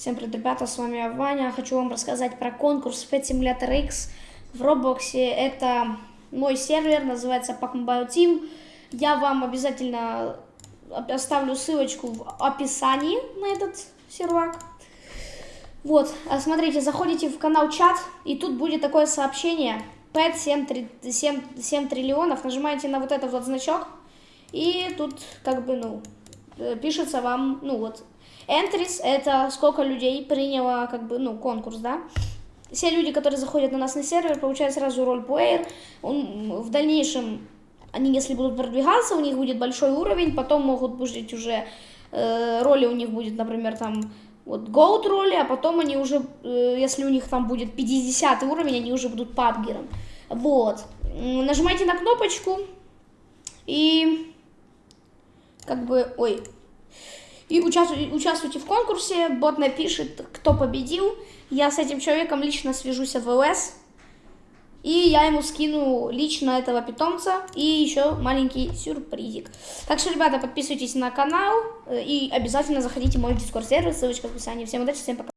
Всем привет, ребята, с вами Ваня. Хочу вам рассказать про конкурс Pet Simulator X в Роблоксе. Это мой сервер, называется Pack Mobile Team. Я вам обязательно оставлю ссылочку в описании на этот сервак. Вот, а смотрите, заходите в канал чат, и тут будет такое сообщение. Pet 7, 7, 7 триллионов. Нажимаете на вот этот вот значок, и тут как бы, ну, пишется вам, ну вот, Entries — это сколько людей приняло, как бы, ну, конкурс, да. Все люди, которые заходят на нас на сервер, получают сразу роль плеер. Он, в дальнейшем, они, если будут продвигаться, у них будет большой уровень, потом могут быть уже э, роли у них будет, например, там, вот, Gold роли, а потом они уже, э, если у них там будет 50 уровень, они уже будут пабгером. Вот. Нажимайте на кнопочку и как бы, ой, и участвуйте в конкурсе, бот напишет, кто победил. Я с этим человеком лично свяжусь в ЛС. И я ему скину лично этого питомца и еще маленький сюрпризик. Так что, ребята, подписывайтесь на канал э, и обязательно заходите в мой дискорд сервер, ссылочка в описании. Всем удачи, всем пока.